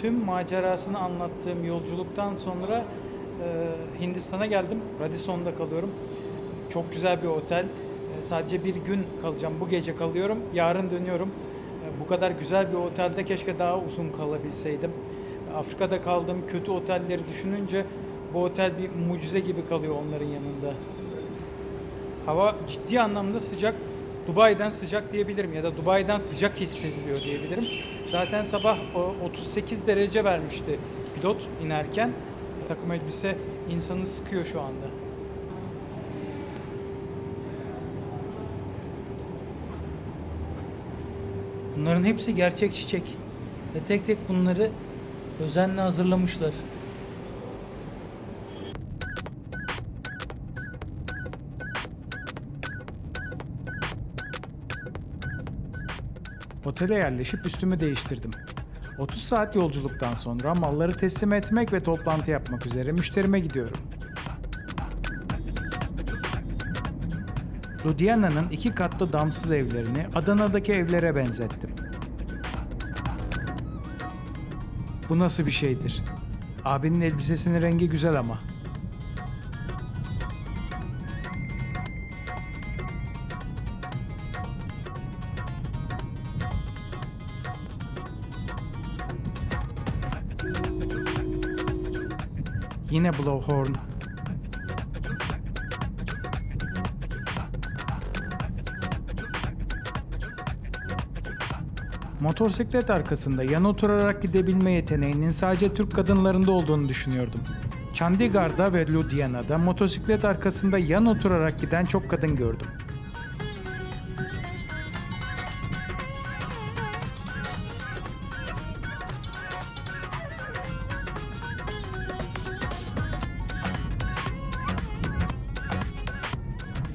tüm macerasını anlattığım yolculuktan sonra e, Hindistan'a geldim. Radisson'da kalıyorum. Çok güzel bir otel. E, sadece bir gün kalacağım. Bu gece kalıyorum. Yarın dönüyorum. E, bu kadar güzel bir otelde keşke daha uzun kalabilseydim. Afrika'da kaldığım kötü otelleri düşününce bu otel bir mucize gibi kalıyor onların yanında. Hava ciddi anlamda sıcak. Dubai'den sıcak diyebilirim ya da Dubai'den sıcak hissediliyor diyebilirim. Zaten sabah o 38 derece vermişti pilot inerken. Takım elbise insanı sıkıyor şu anda. Bunların hepsi gerçek çiçek. Ve tek tek bunları özenle hazırlamışlar. Otele yerleşip üstümü değiştirdim. 30 saat yolculuktan sonra malları teslim etmek ve toplantı yapmak üzere müşterime gidiyorum. Ludhiana'nın iki katlı damsız evlerini Adana'daki evlere benzettim. Bu nasıl bir şeydir? Abinin elbisesinin rengi güzel ama. Yine blowhorn. Motosiklet arkasında yan oturarak gidebilme yeteneğinin sadece Türk kadınlarında olduğunu düşünüyordum. Chandigarh'da ve Ludhiana'da motosiklet arkasında yan oturarak giden çok kadın gördüm.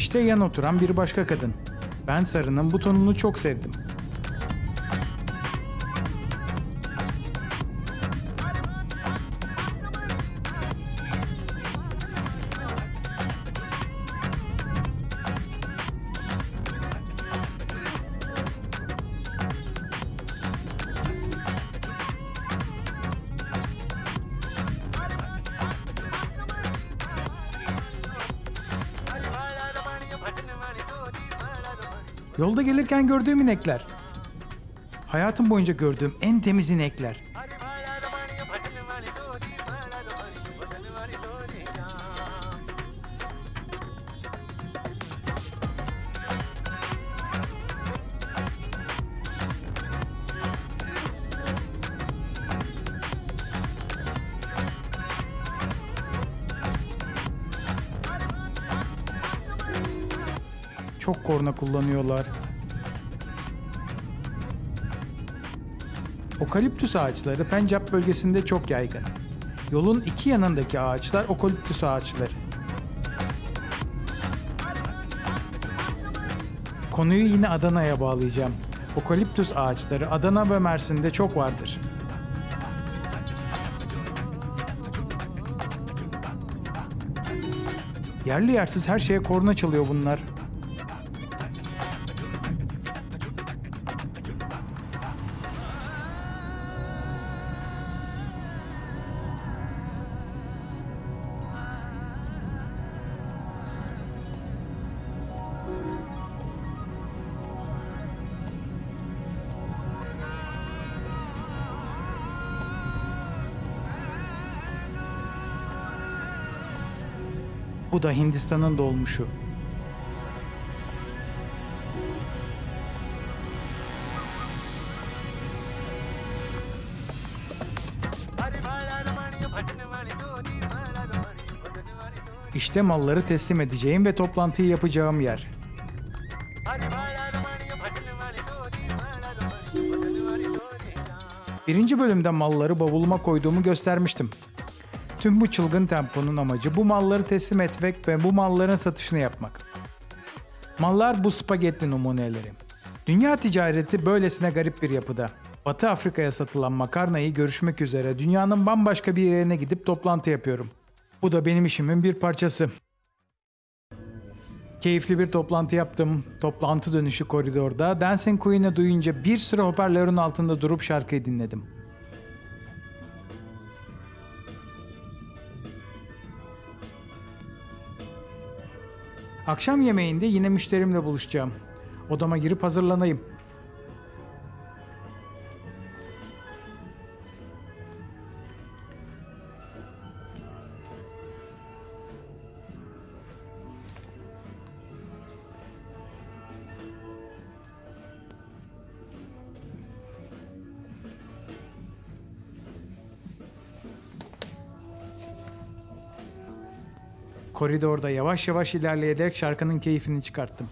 İşte yan oturan bir başka kadın. Ben sarının butonunu çok sevdim. Yolda gelirken gördüğüm inekler. Hayatım boyunca gördüğüm en temiz inekler. Korna kullanıyorlar. Okaliptüs ağaçları Pencap bölgesinde çok yaygın. Yolun iki yanındaki ağaçlar okaliptüs ağaçları. Konuyu yine Adana'ya bağlayacağım. Okaliptüs ağaçları Adana ve Mersin'de çok vardır. Yerli yersiz her şeye korna çalıyor bunlar. Bu da Hindistan'ın dolmuşu. İşte malları teslim edeceğim ve toplantıyı yapacağım yer. Birinci bölümde malları bavuluma koyduğumu göstermiştim. Tüm bu çılgın temponun amacı bu malları teslim etmek ve bu malların satışını yapmak. Mallar bu spagetti numuneleri. Dünya ticareti böylesine garip bir yapıda. Batı Afrika'ya satılan makarnayı görüşmek üzere dünyanın bambaşka bir yerine gidip toplantı yapıyorum. Bu da benim işimin bir parçası. Keyifli bir toplantı yaptım. Toplantı dönüşü koridorda Dancing Queen'i duyunca bir süre hoparlörün altında durup şarkıyı dinledim. Akşam yemeğinde yine müşterimle buluşacağım. Odama girip hazırlanayım. Koridorda yavaş yavaş ilerleyerek şarkının keyfini çıkarttım.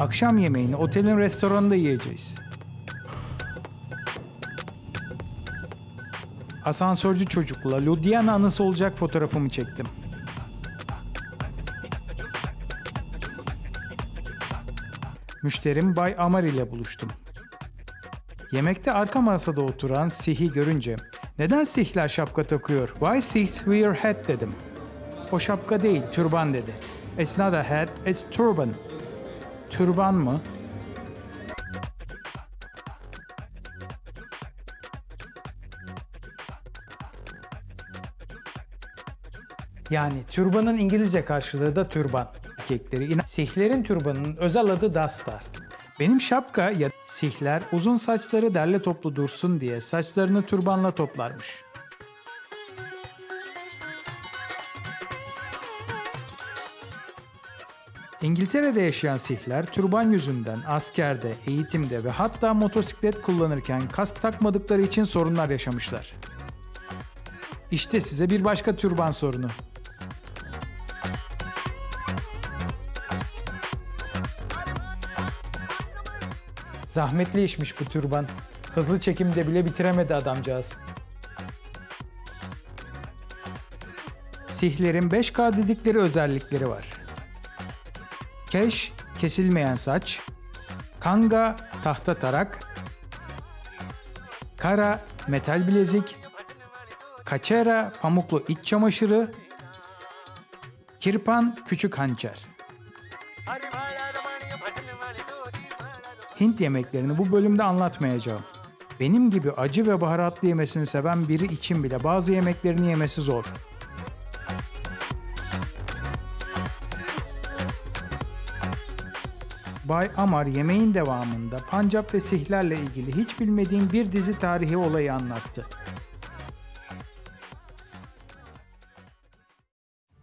Akşam yemeğini otelin restoranında yiyeceğiz. Asansörcü çocukla Ludhiana anısı olacak fotoğrafımı çektim. Müşterim Bay Amar ile buluştum. Yemekte arka masada oturan Sih'i görünce neden Sihler şapka takıyor? Why Sikhs wear hat dedim. O şapka değil, türban dedi. It's not a hat, it's turban. Türban mı? Yani türbanın İngilizce karşılığı da türban. Erkekleri Sihlerin türbanının özel adı dastar. Benim şapka ya Sihler uzun saçları derle toplu dursun diye saçlarını türbanla toplarmış. İngiltere'de yaşayan Sihler türban yüzünden askerde, eğitimde ve hatta motosiklet kullanırken kask takmadıkları için sorunlar yaşamışlar. İşte size bir başka türban sorunu. Zahmetli işmiş bu türban. Hızlı çekimde bile bitiremedi adamcağız. Sihlerin 5K dedikleri özellikleri var. Keş, kesilmeyen saç. Kanga, tahta tarak. Kara, metal bilezik. Kaçera, pamuklu iç çamaşırı. Kirpan, küçük hançer. Hint yemeklerini bu bölümde anlatmayacağım. Benim gibi acı ve baharatlı yemesini seven biri için bile bazı yemeklerini yemesi zor. Bay Amar yemeğin devamında Pancap ve Sihlerle ilgili hiç bilmediğim bir dizi tarihi olayı anlattı.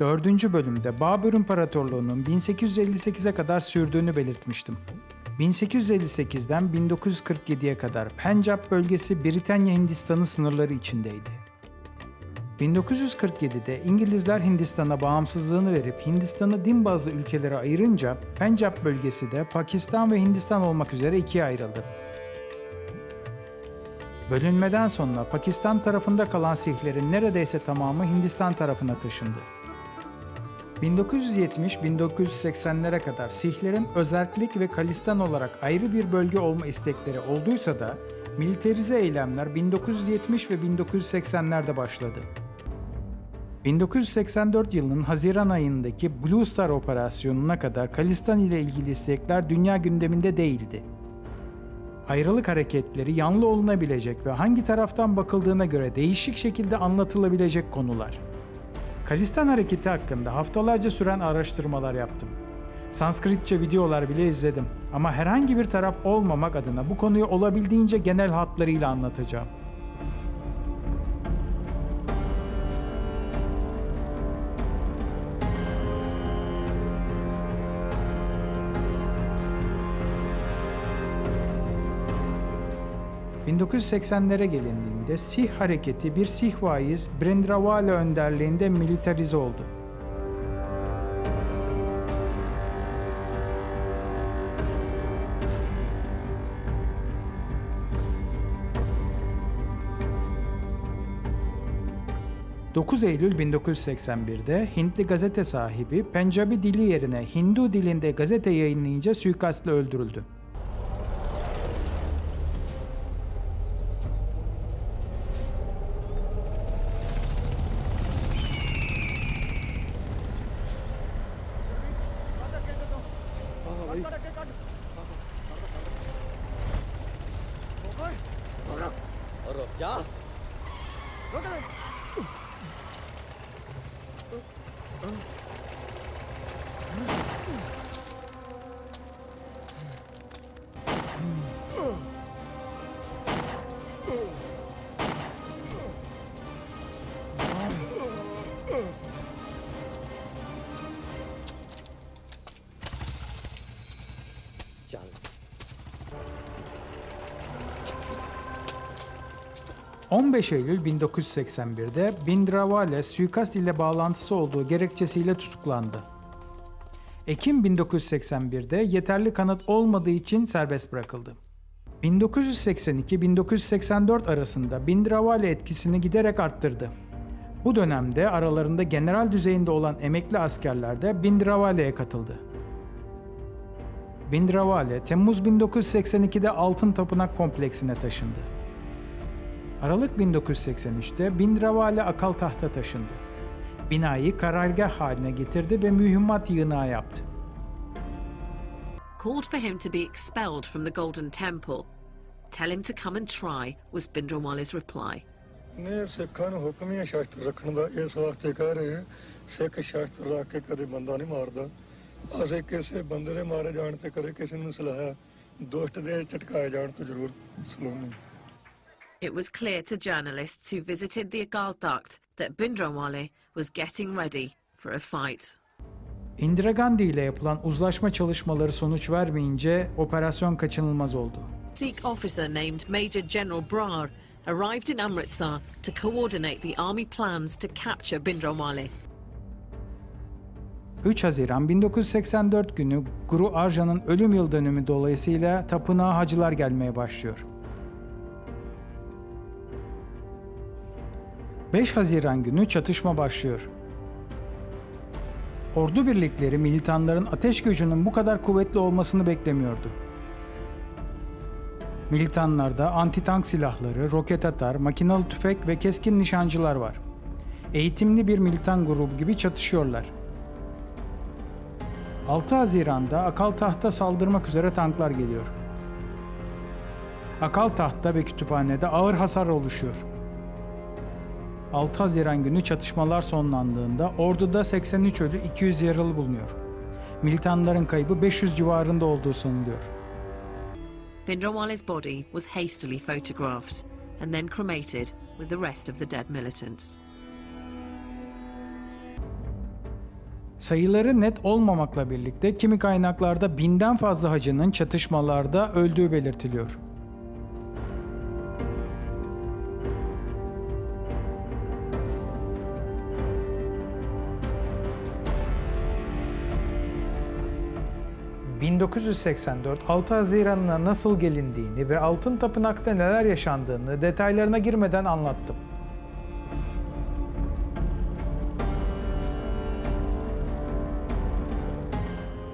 Dördüncü bölümde Babür İmparatorluğu'nun 1858'e kadar sürdüğünü belirtmiştim. 1858'den 1947'ye kadar Pencap bölgesi Britanya Hindistan'ı sınırları içindeydi. 1947'de İngilizler Hindistan'a bağımsızlığını verip Hindistan'ı din bazlı ülkelere ayırınca Pencap bölgesi de Pakistan ve Hindistan olmak üzere ikiye ayrıldı. Bölünmeden sonra Pakistan tarafında kalan Sihlerin neredeyse tamamı Hindistan tarafına taşındı. 1970-1980'lere kadar Sihlerin özerklik ve Kalistan olarak ayrı bir bölge olma istekleri olduysa da militarize eylemler 1970 ve 1980'lerde başladı. 1984 yılının Haziran ayındaki Blue Star operasyonuna kadar Kalistan ile ilgili istekler dünya gündeminde değildi. Ayrılık hareketleri yanlı olunabilecek ve hangi taraftan bakıldığına göre değişik şekilde anlatılabilecek konular. Kalistan hareketi hakkında haftalarca süren araştırmalar yaptım. Sanskritçe videolar bile izledim ama herhangi bir taraf olmamak adına bu konuyu olabildiğince genel hatlarıyla anlatacağım. ...1980'lere gelindiğinde Sih hareketi bir Sih vaiz Brendrawala önderliğinde militarize oldu. 9 Eylül 1981'de Hintli gazete sahibi Pencabi dili yerine Hindu dilinde gazete yayınlayınca suikastla öldürüldü. 15 Eylül 1981'de Bindravale suikast ile bağlantısı olduğu gerekçesiyle tutuklandı. Ekim 1981'de yeterli kanıt olmadığı için serbest bırakıldı. 1982-1984 arasında Bindravale etkisini giderek arttırdı. Bu dönemde aralarında general düzeyinde olan emekli askerler de Bindravale'ye katıldı. Bindravale, Temmuz 1982'de Altın Tapınak kompleksine taşındı. Aralık 1983'te Bindravale akal tahta taşındı. Binayı karargah haline getirdi ve mühimmat yığınağı yaptı. called for him to be expelled from the Golden Temple. Tell him to come and try, was Bindrawale's reply. ਨੇ ਸਿੱਖਾਂ ਨੂੰ ਹੁਕਮ ਹੀ ਹੈ ਸ਼ਸਤਰ ਰੱਖਣ ਦਾ ਇਸ ਵਾਸਤੇ ਕਹਿ ਰਹੇ ਹਾਂ ਸਿੱਖ ਸ਼ਸਤਰ ਰੱਖ ਕੇ ਕਦੇ ਬੰਦਾ ਨਹੀਂ ਮਾਰਦਾ ਅਸੀਂ ਕਿਸੇ ਬੰਦੇ ਦੇ ਮਾਰੇ ਜਾਣ ਤੇ ਕਦੇ ਕਿਸੇ ਨੂੰ ਸਲਾਹਿਆ ਦੁਸ਼ਟ ਦੇ ਝਟਕਾਏ ਜਾਣ ਤੋਂ ਜ਼ਰੂਰ ਸਲਾਮੀ It was clear to journalists who visited the Agal Duct that Bindrawale was getting ready for a fight. Indira Gandhi ile yapılan uzlaşma çalışmaları sonuç vermeyince operasyon kaçınılmaz oldu. Sikh officer named Major General Brar arrived in Amritsar to coordinate the army plans to capture Bindrawale. 3 Haziran 1984 günü Guru Arjan'ın ölüm yıl dönümü dolayısıyla tapınağa hacılar gelmeye başlıyor. 5 Haziran günü çatışma başlıyor. Ordu birlikleri militanların ateş gücünün bu kadar kuvvetli olmasını beklemiyordu. Militanlarda anti-tank silahları, roket atar, makinalı tüfek ve keskin nişancılar var. Eğitimli bir militan grubu gibi çatışıyorlar. 6 Haziran'da Akal Taht'a saldırmak üzere tanklar geliyor. Akal Taht'ta ve kütüphanede ağır hasar oluşuyor. 6 Haziran günü çatışmalar sonlandığında orduda 83 ölü 200 yaralı bulunuyor. Militanların kaybı 500 civarında olduğu sanılıyor. Bindrawale's body was hastily photographed and then cremated with the rest of the dead militants. Sayıları net olmamakla birlikte kimi kaynaklarda binden fazla hacının çatışmalarda öldüğü belirtiliyor. ...1984 6 Haziran'ına nasıl gelindiğini ve Altın Tapınak'ta neler yaşandığını detaylarına girmeden anlattım.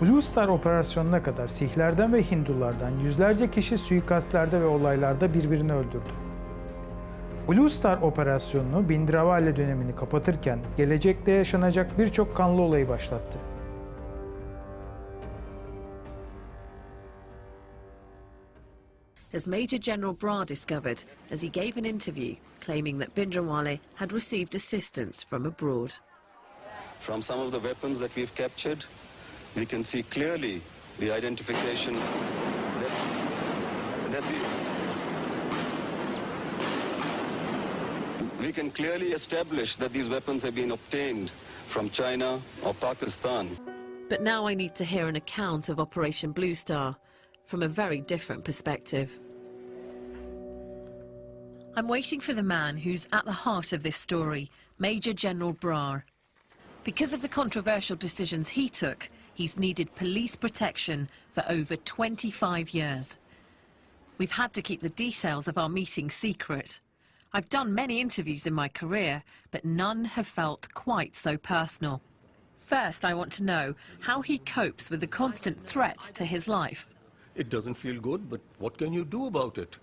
Blue Star operasyonuna kadar Sihlerden ve Hindulardan yüzlerce kişi suikastlerde ve olaylarda birbirini öldürdü. Blue Star operasyonunu Bindravale dönemini kapatırken gelecekte yaşanacak birçok kanlı olayı başlattı. As Major General Brar discovered as he gave an interview claiming that Bindrawale had received assistance from abroad. From some of the weapons that we've captured, we can see clearly the identification that, that the, we can clearly establish that these weapons have been obtained from China or Pakistan. But now I need to hear an account of Operation Blue Star from a very different perspective. I'm waiting for the man who's at the heart of this story, Major General Brar. Because of the controversial decisions he took, he's needed police protection for over 25 years. We've had to keep the details of our meeting secret. I've done many interviews in my career, but none have felt quite so personal. First, I want to know how he copes with the constant threats to his life. It doesn't feel good, but what can you do about it?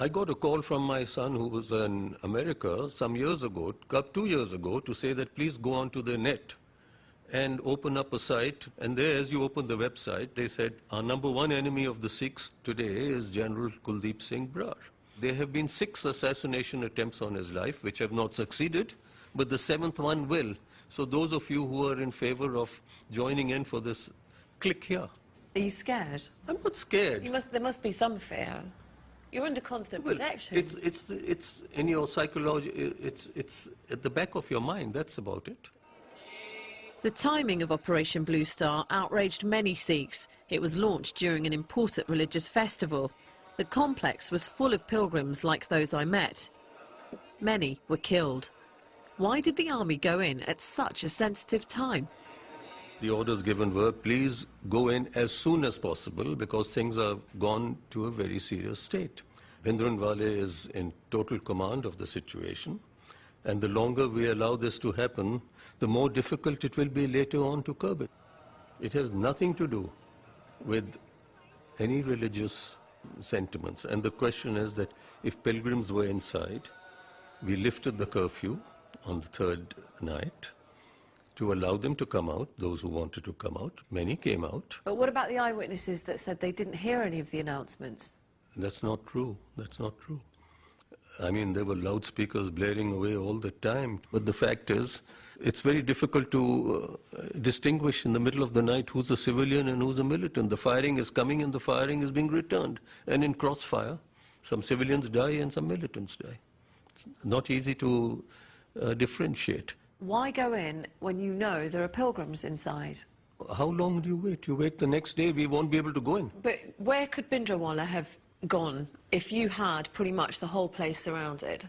I got a call from my son who was in America some years ago, two years ago, to say that please go onto the net and open up a site. And there, as you open the website, they said, our number one enemy of the Sikhs today is General Kuldeep Singh Brar. There have been six assassination attempts on his life, which have not succeeded, but the seventh one will. So those of you who are in favor of joining in for this, click here. Are you scared? I'm not scared. You must, there must be some fear. You're under constant Well, protection. it's, it's, it's in your psychology, it's, it's at the back of your mind, that's about it. The timing of Operation Blue Star outraged many Sikhs. It was launched during an important religious festival. The complex was full of pilgrims like those I met. Many were killed. Why did the army go in at such a sensitive time? The orders given were, please go in as soon as possible because things have gone to a very serious state. Bhindranwale is in total command of the situation. And the longer we allow this to happen, the more difficult it will be later on to curb it. It has nothing to do with any religious sentiments. And the question is that if pilgrims were inside, we lifted the curfew on the third night to allow them to come out, those who wanted to come out. Many came out. But what about the eyewitnesses that said they didn't hear any of the announcements? That's not true. That's not true. I mean, there were loudspeakers blaring away all the time. But the fact is, it's very difficult to uh, distinguish in the middle of the night who's a civilian and who's a militant. The firing is coming and the firing is being returned. And in crossfire, some civilians die and some militants die. It's not easy to uh, differentiate. Why go in when you know there are pilgrims inside? How long do you wait? You wait the next day, we won't be able to go in. But where could Bindrawala have gone if you had pretty much the whole place surrounded?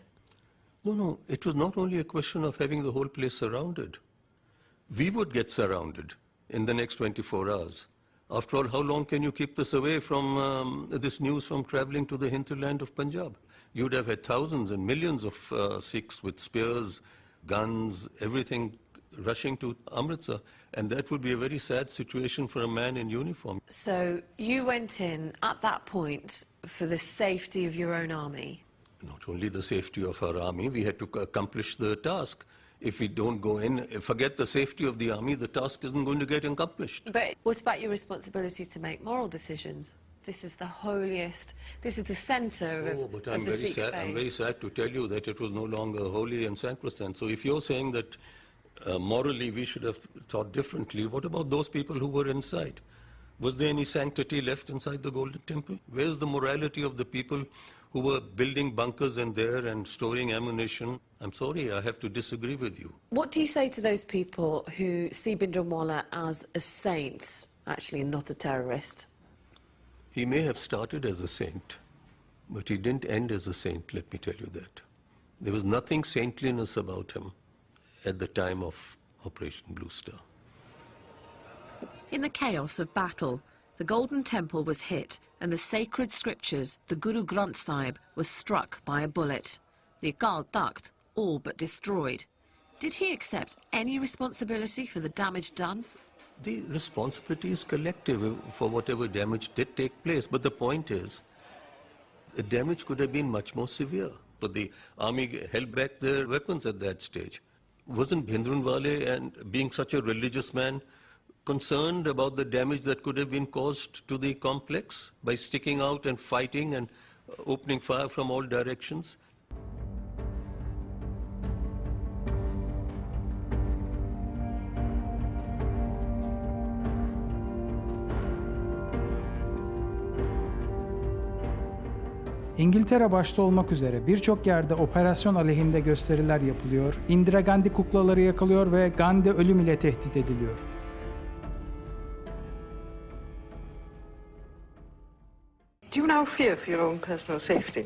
No, no, it was not only a question of having the whole place surrounded. We would get surrounded in the next 24 hours. After all, how long can you keep this away from um, this news from traveling to the hinterland of Punjab? You'd have had thousands and millions of uh, Sikhs with spears, guns, everything rushing to Amritsar. And that would be a very sad situation for a man in uniform. So you went in at that point for the safety of your own army. not only the safety of our army, we had to accomplish the task. If we don't go in, forget the safety of the army, the task isn't going to get accomplished. But what about your responsibility to make moral decisions? This is the holiest, this is the centre of, Oh, but I'm very sad. I'm very sad to tell you that it was no longer holy and sacrosanct. So if you're saying that uh, morally we should have thought differently, what about those people who were inside? Was there any sanctity left inside the Golden Temple? Where's the morality of the people who were building bunkers in there and storing ammunition? I'm sorry, I have to disagree with you. What do you say to those people who see Bindranwala as a saint, actually, and not a terrorist? He may have started as a saint, but he didn't end as a saint, let me tell you that. There was nothing saintliness about him at the time of Operation Blue Star. In the chaos of battle, the Golden Temple was hit and the sacred scriptures, the Guru Granth Sahib, was struck by a bullet. The Akal Takht all but destroyed. Did he accept any responsibility for the damage done? The responsibility is collective for whatever damage did take place. But the point is, the damage could have been much more severe. But the army held back their weapons at that stage. Wasn't Bhindranwale and being such a religious man concerned about the damage that could have been caused to the complex by sticking out and fighting and opening fire from all directions? İngiltere başta olmak üzere birçok yerde operasyon aleyhinde gösteriler yapılıyor. Indira Gandhi kuklaları yakılıyor ve Gandhi ölüm ile tehdit ediliyor. Do you now fear for your own personal safety?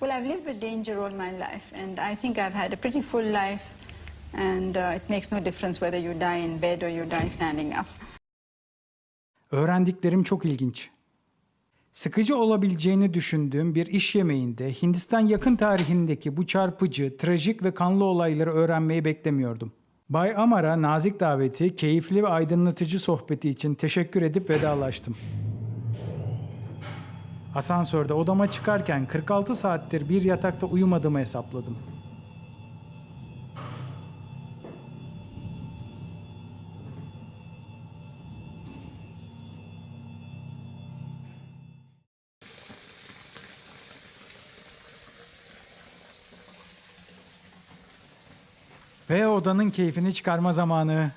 Well, I've lived with danger all my life, and I think I've had a pretty full life, and uh, it makes no difference whether you die in bed or you die standing up. Öğrendiklerim çok ilginç. Sıkıcı olabileceğini düşündüğüm bir iş yemeğinde Hindistan yakın tarihindeki bu çarpıcı, trajik ve kanlı olayları öğrenmeyi beklemiyordum. Bay Amar'a nazik daveti, keyifli ve aydınlatıcı sohbeti için teşekkür edip vedalaştım. Asansörde odama çıkarken 46 saattir bir yatakta uyumadığımı hesapladım. Ve odanın keyfini çıkarma zamanı.